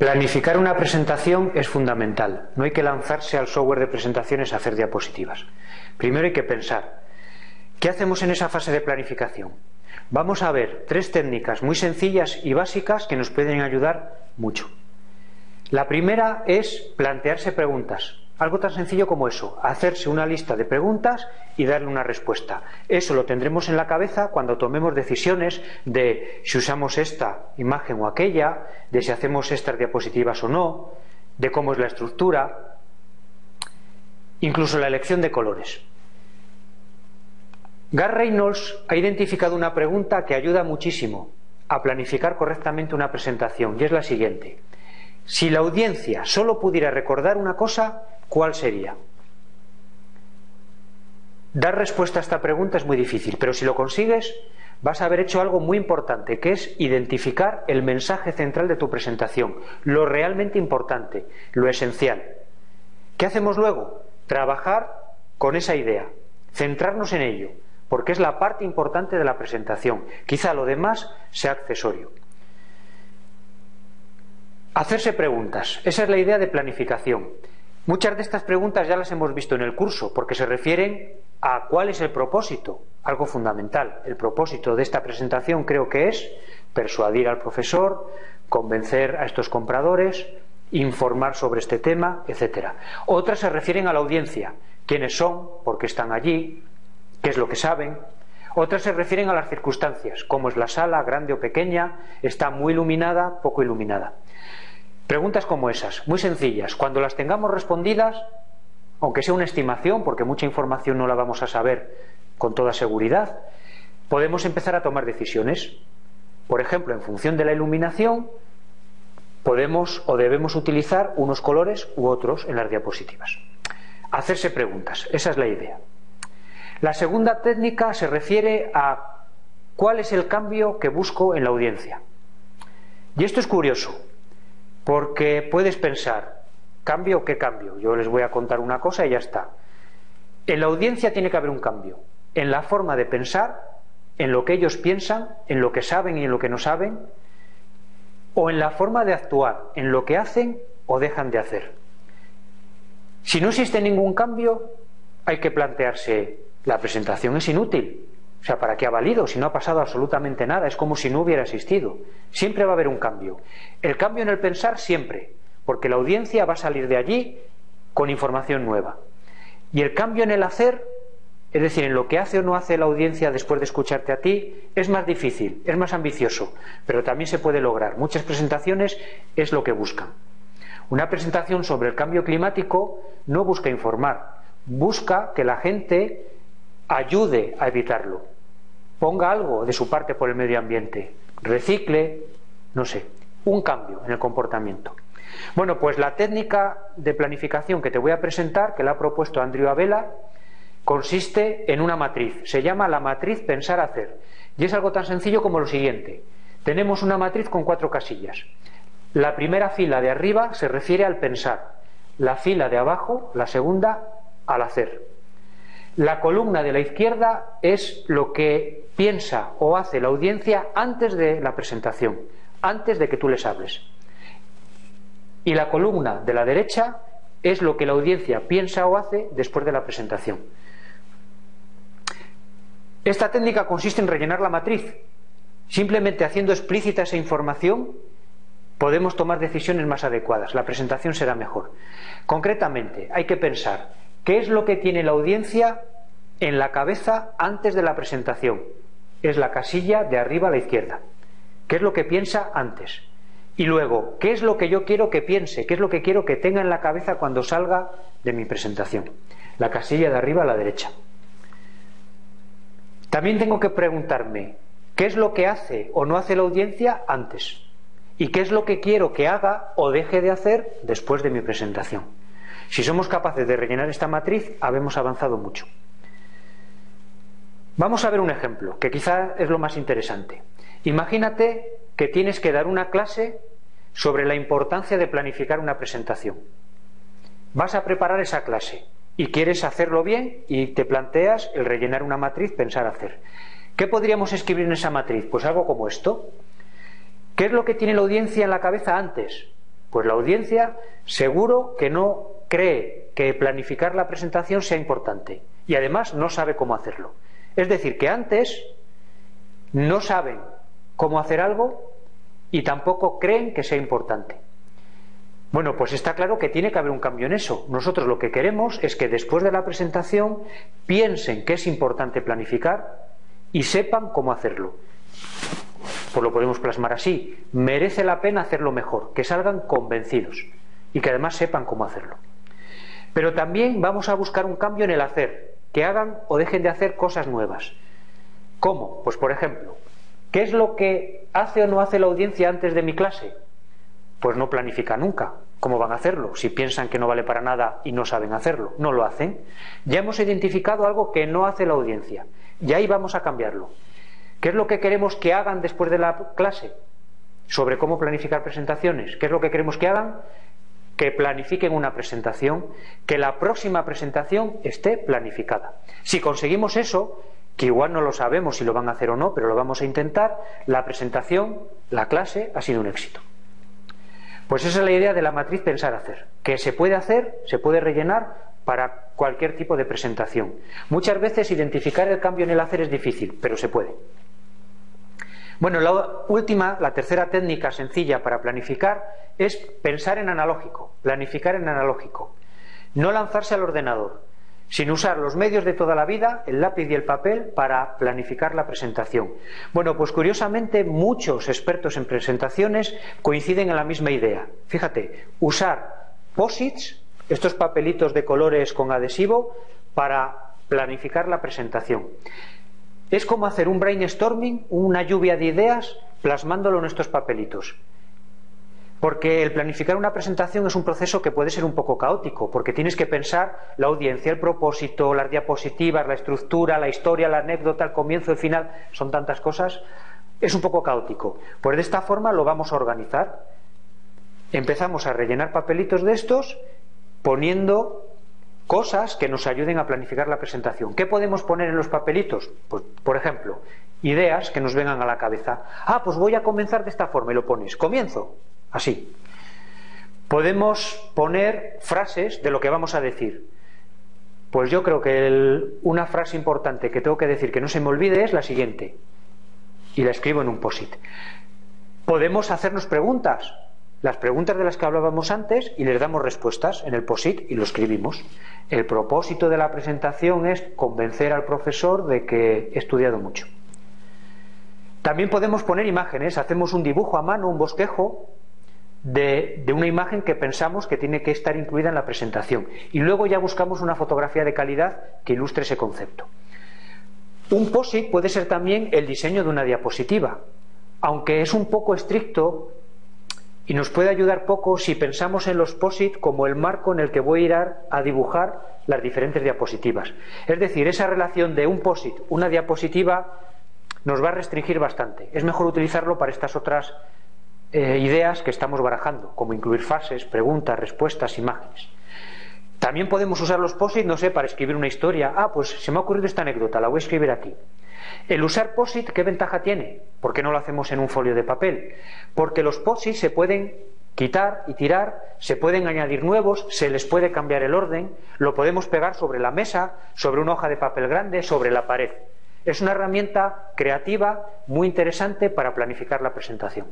Planificar una presentación es fundamental. No hay que lanzarse al software de presentaciones a hacer diapositivas. Primero hay que pensar, ¿qué hacemos en esa fase de planificación? Vamos a ver tres técnicas muy sencillas y básicas que nos pueden ayudar mucho. La primera es plantearse preguntas. Algo tan sencillo como eso, hacerse una lista de preguntas y darle una respuesta. Eso lo tendremos en la cabeza cuando tomemos decisiones de si usamos esta imagen o aquella, de si hacemos estas diapositivas o no, de cómo es la estructura, incluso la elección de colores. Gar Reynolds ha identificado una pregunta que ayuda muchísimo a planificar correctamente una presentación y es la siguiente. Si la audiencia solo pudiera recordar una cosa, ¿cuál sería? Dar respuesta a esta pregunta es muy difícil, pero si lo consigues, vas a haber hecho algo muy importante, que es identificar el mensaje central de tu presentación, lo realmente importante, lo esencial. ¿Qué hacemos luego? Trabajar con esa idea, centrarnos en ello, porque es la parte importante de la presentación. Quizá lo demás sea accesorio. Hacerse preguntas. Esa es la idea de planificación. Muchas de estas preguntas ya las hemos visto en el curso, porque se refieren a cuál es el propósito, algo fundamental. El propósito de esta presentación creo que es persuadir al profesor, convencer a estos compradores, informar sobre este tema, etc. Otras se refieren a la audiencia, quiénes son, por qué están allí, qué es lo que saben. Otras se refieren a las circunstancias, cómo es la sala, grande o pequeña, está muy iluminada, poco iluminada. Preguntas como esas, muy sencillas. Cuando las tengamos respondidas, aunque sea una estimación, porque mucha información no la vamos a saber con toda seguridad, podemos empezar a tomar decisiones. Por ejemplo, en función de la iluminación, podemos o debemos utilizar unos colores u otros en las diapositivas. Hacerse preguntas, esa es la idea. La segunda técnica se refiere a cuál es el cambio que busco en la audiencia. Y esto es curioso, porque puedes pensar, ¿cambio o qué cambio? Yo les voy a contar una cosa y ya está. En la audiencia tiene que haber un cambio, en la forma de pensar, en lo que ellos piensan, en lo que saben y en lo que no saben, o en la forma de actuar, en lo que hacen o dejan de hacer. Si no existe ningún cambio, hay que plantearse, la presentación es inútil, o sea, ¿para qué ha valido si no ha pasado absolutamente nada? Es como si no hubiera existido. Siempre va a haber un cambio. El cambio en el pensar siempre, porque la audiencia va a salir de allí con información nueva. Y el cambio en el hacer, es decir, en lo que hace o no hace la audiencia después de escucharte a ti, es más difícil, es más ambicioso, pero también se puede lograr. Muchas presentaciones es lo que buscan. Una presentación sobre el cambio climático no busca informar, busca que la gente ayude a evitarlo, ponga algo de su parte por el medio ambiente, recicle, no sé, un cambio en el comportamiento. Bueno, pues la técnica de planificación que te voy a presentar, que la ha propuesto Andrew Abela, consiste en una matriz. Se llama la matriz pensar-hacer. Y es algo tan sencillo como lo siguiente. Tenemos una matriz con cuatro casillas. La primera fila de arriba se refiere al pensar. La fila de abajo, la segunda, al hacer. La columna de la izquierda es lo que piensa o hace la audiencia antes de la presentación, antes de que tú les hables. Y la columna de la derecha es lo que la audiencia piensa o hace después de la presentación. Esta técnica consiste en rellenar la matriz. Simplemente haciendo explícita esa información podemos tomar decisiones más adecuadas. La presentación será mejor. Concretamente, hay que pensar ¿Qué es lo que tiene la audiencia en la cabeza antes de la presentación? Es la casilla de arriba a la izquierda. ¿Qué es lo que piensa antes? Y luego, ¿qué es lo que yo quiero que piense? ¿Qué es lo que quiero que tenga en la cabeza cuando salga de mi presentación? La casilla de arriba a la derecha. También tengo que preguntarme, ¿qué es lo que hace o no hace la audiencia antes? ¿Y qué es lo que quiero que haga o deje de hacer después de mi presentación? Si somos capaces de rellenar esta matriz, habemos avanzado mucho. Vamos a ver un ejemplo, que quizá es lo más interesante. Imagínate que tienes que dar una clase sobre la importancia de planificar una presentación. Vas a preparar esa clase y quieres hacerlo bien y te planteas el rellenar una matriz, pensar hacer. ¿Qué podríamos escribir en esa matriz? Pues algo como esto. ¿Qué es lo que tiene la audiencia en la cabeza antes? Pues la audiencia seguro que no cree que planificar la presentación sea importante y además no sabe cómo hacerlo. Es decir, que antes no saben cómo hacer algo y tampoco creen que sea importante. Bueno, pues está claro que tiene que haber un cambio en eso. Nosotros lo que queremos es que después de la presentación piensen que es importante planificar y sepan cómo hacerlo. Pues lo podemos plasmar así. Merece la pena hacerlo mejor, que salgan convencidos y que además sepan cómo hacerlo. Pero también vamos a buscar un cambio en el hacer, que hagan o dejen de hacer cosas nuevas. ¿Cómo? Pues por ejemplo, ¿qué es lo que hace o no hace la audiencia antes de mi clase? Pues no planifica nunca. ¿Cómo van a hacerlo? Si piensan que no vale para nada y no saben hacerlo, no lo hacen. Ya hemos identificado algo que no hace la audiencia y ahí vamos a cambiarlo. ¿Qué es lo que queremos que hagan después de la clase? Sobre cómo planificar presentaciones. ¿Qué es lo que queremos que hagan? Que planifiquen una presentación, que la próxima presentación esté planificada. Si conseguimos eso, que igual no lo sabemos si lo van a hacer o no, pero lo vamos a intentar, la presentación, la clase ha sido un éxito. Pues esa es la idea de la matriz pensar hacer, que se puede hacer, se puede rellenar para cualquier tipo de presentación. Muchas veces identificar el cambio en el hacer es difícil, pero se puede. Bueno, la última, la tercera técnica sencilla para planificar es pensar en analógico, planificar en analógico. No lanzarse al ordenador, sin usar los medios de toda la vida, el lápiz y el papel, para planificar la presentación. Bueno, pues curiosamente muchos expertos en presentaciones coinciden en la misma idea. Fíjate, usar posits estos papelitos de colores con adhesivo para planificar la presentación. Es como hacer un brainstorming, una lluvia de ideas, plasmándolo en estos papelitos. Porque el planificar una presentación es un proceso que puede ser un poco caótico, porque tienes que pensar la audiencia, el propósito, las diapositivas, la estructura, la historia, la anécdota, el comienzo, el final, son tantas cosas. Es un poco caótico. Pues de esta forma lo vamos a organizar. Empezamos a rellenar papelitos de estos poniendo cosas que nos ayuden a planificar la presentación. ¿Qué podemos poner en los papelitos? Pues, por ejemplo, ideas que nos vengan a la cabeza. Ah, pues voy a comenzar de esta forma y lo pones. Comienzo. Así. Podemos poner frases de lo que vamos a decir. Pues yo creo que una frase importante que tengo que decir que no se me olvide es la siguiente. Y la escribo en un posit. Podemos hacernos preguntas las preguntas de las que hablábamos antes y les damos respuestas en el POSIT y lo escribimos. El propósito de la presentación es convencer al profesor de que he estudiado mucho. También podemos poner imágenes, hacemos un dibujo a mano, un bosquejo de, de, una imagen que pensamos que tiene que estar incluida en la presentación. Y luego ya buscamos una fotografía de calidad que ilustre ese concepto. Un POSIT puede ser también el diseño de una diapositiva. Aunque es un poco estricto y nos puede ayudar poco si pensamos en los POSIT como el marco en el que voy a ir a, dibujar las diferentes diapositivas. Es decir, esa relación de un POSIT, una diapositiva, nos va a restringir bastante. Es mejor utilizarlo para estas otras eh, ideas que estamos barajando, como incluir fases, preguntas, respuestas, imágenes. También podemos usar los POSIT, no sé, para escribir una historia. Ah, pues se me ha ocurrido esta anécdota, la voy a escribir aquí. El usar POSIT, ¿qué ventaja tiene? ¿Por qué no lo hacemos en un folio de papel? Porque los POSIT se pueden quitar y tirar, se pueden añadir nuevos, se les puede cambiar el orden, lo podemos pegar sobre la mesa, sobre una hoja de papel grande, sobre la pared. Es una herramienta creativa muy interesante para planificar la presentación.